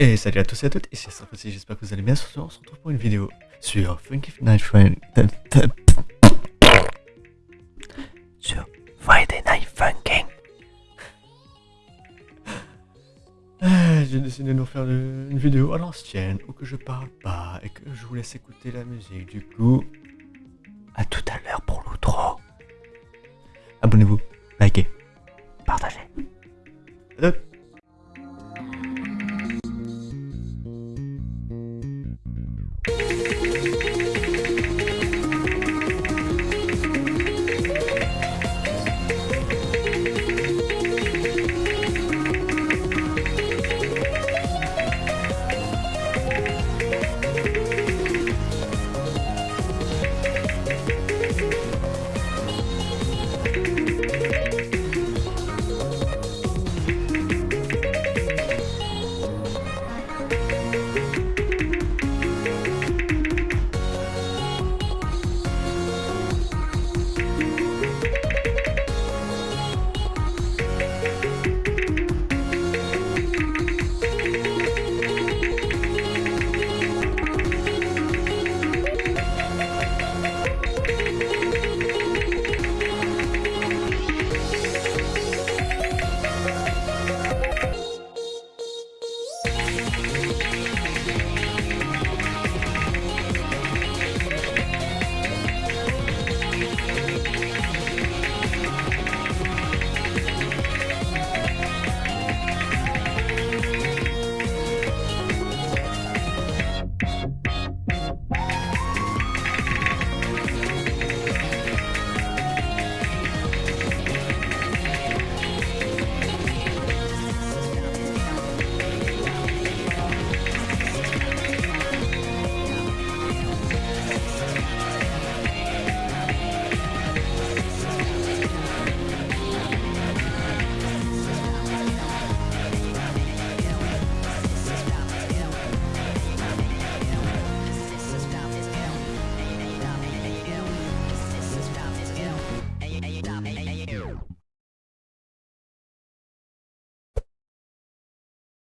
Et salut à tous et à toutes, ici Astrophosy, j'espère que vous allez bien. Soir, on se retrouve pour une vidéo sur Funky Night Friday. Sur Friday Night Funking. Ah, J'ai décidé de nous faire une vidéo à l'ancienne où que je parle pas et que je vous laisse écouter la musique. Du coup, à tout à l'heure pour l'outro. Abonnez-vous, likez, partagez. Salut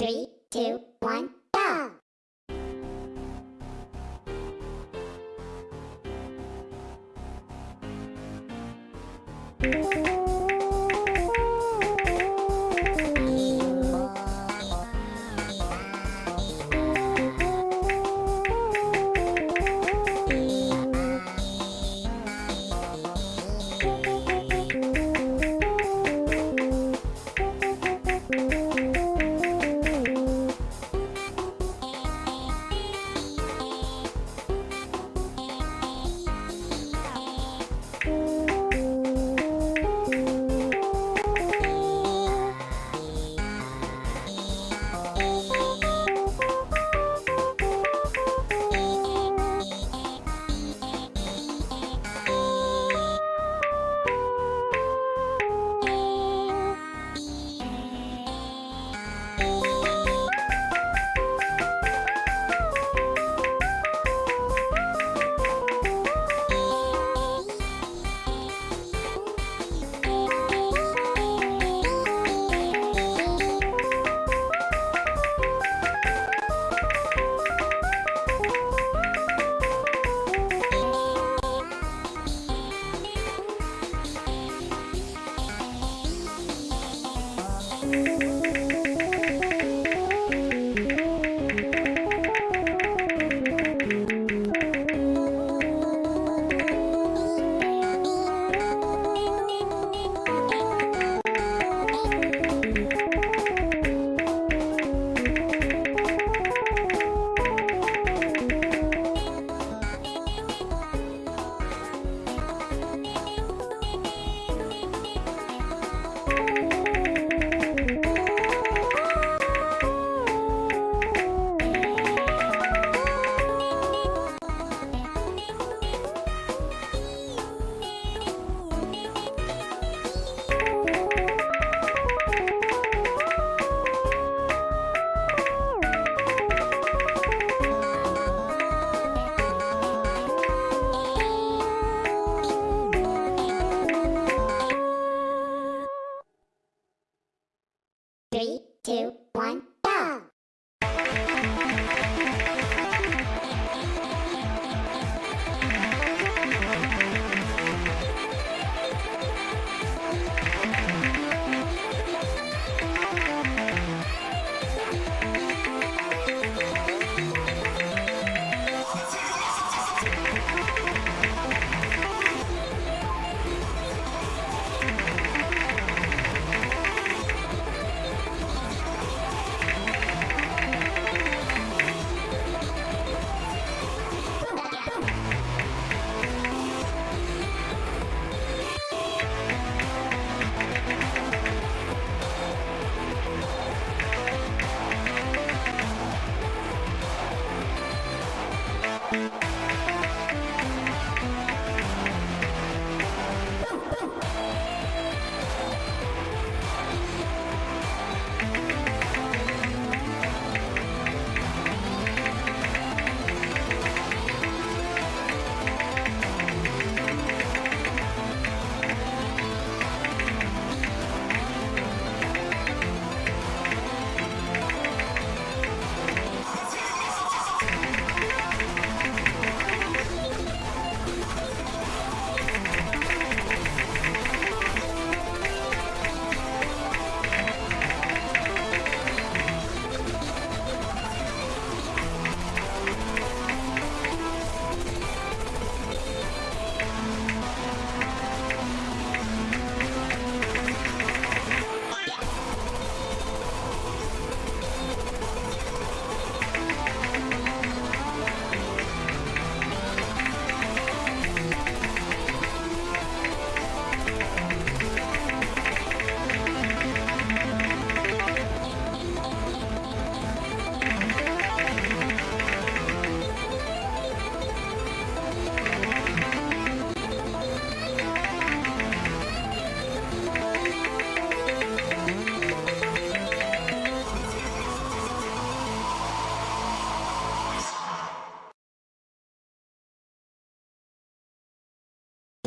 Three, two, one, go! Música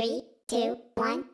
Three, two, one.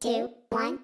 Two, one,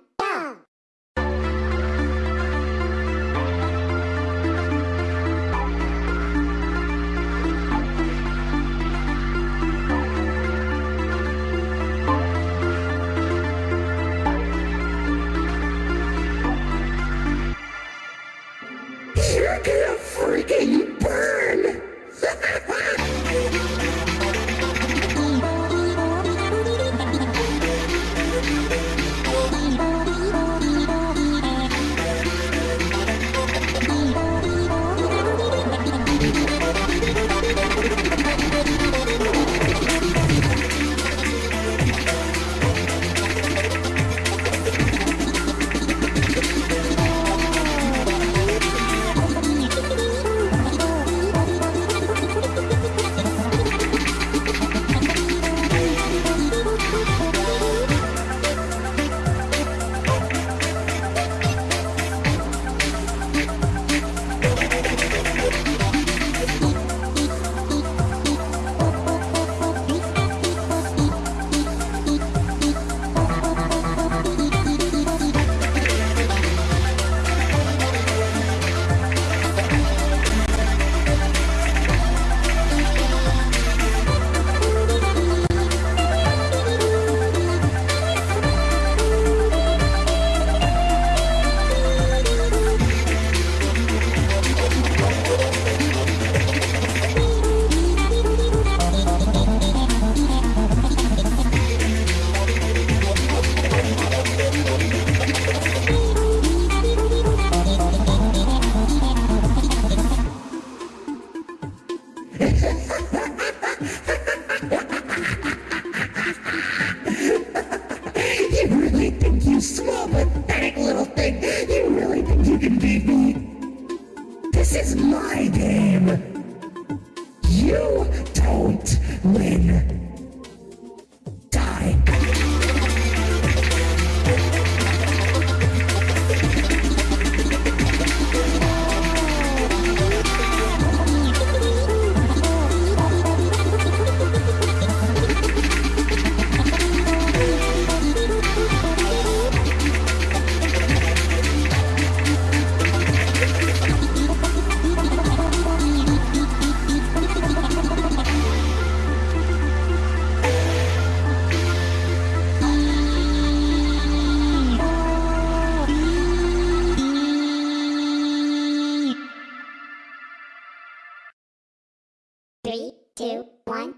Three, two, one,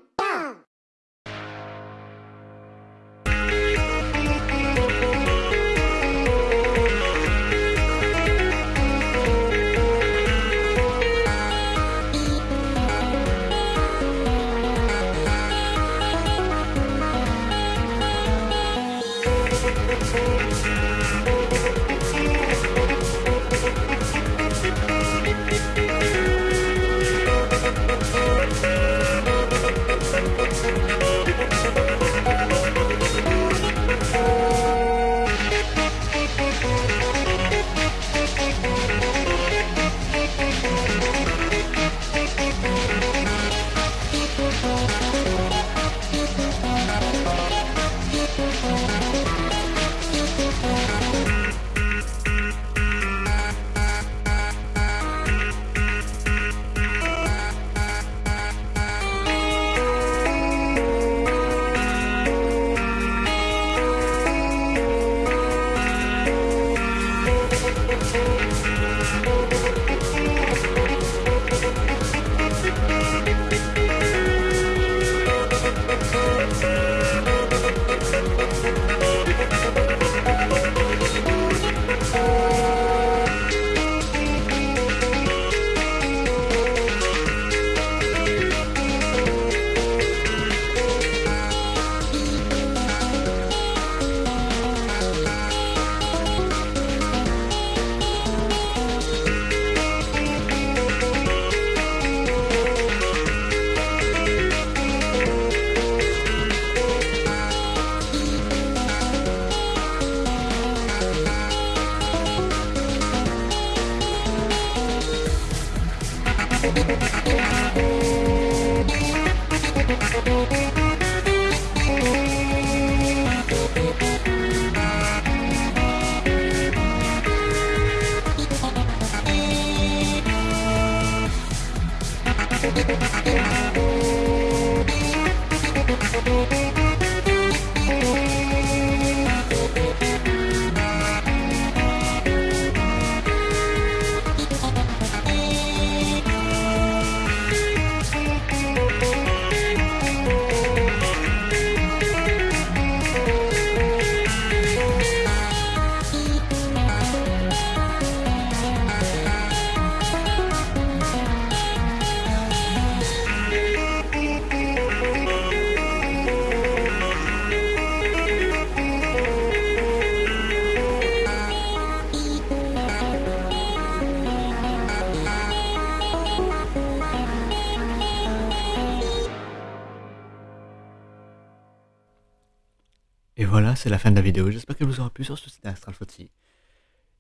Thank you. Voilà, c'est la fin de la vidéo. J'espère qu'elle vous aura plu sur ce site Astral Foxy.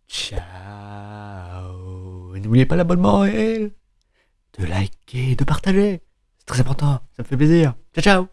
Ciao Et n'oubliez pas l'abonnement et de liker, de partager. C'est très important, ça me fait plaisir. Ciao ciao